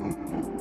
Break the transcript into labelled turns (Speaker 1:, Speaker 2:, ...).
Speaker 1: Mm-hmm.